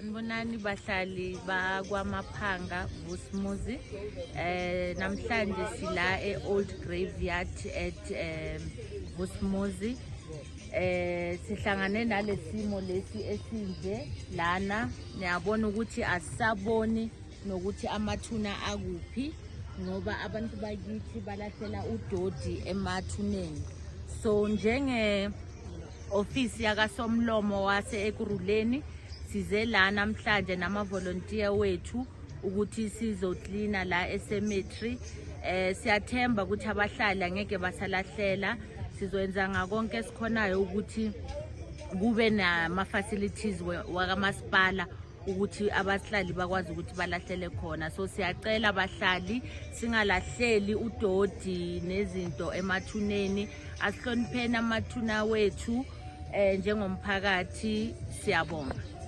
sanibonani bahlali bakwamaphanga Vusmuzi. Eh namhlanje sila e-Old Graveyard at um Vusmuzi. Eh sihlangane nalesimo lesi esinje lana. Niyabona ukuthi asisaboni nokuthi amathuna akuphi ngoba abantu bakithi balahlela udodi emathuneni. So njenge ofisi yakasomlomo wase ekuruleni size la namhlanje namavolontiya wethu ukuthi sizoklina la ecemetery eh siyathemba ukuthi abahlali angeke basalahlela. Sizoyenza ngakonke esikhonayo ukuthi kube nama-facilities wakamasipala ukuthi abahlali bakwazi ukuthi balahlele khona. So siyacela abahlali singalahleli udodi nezinto emathuneni. Asihlonipheni amathuna wethu eh njengomphakathi. Siyabonga.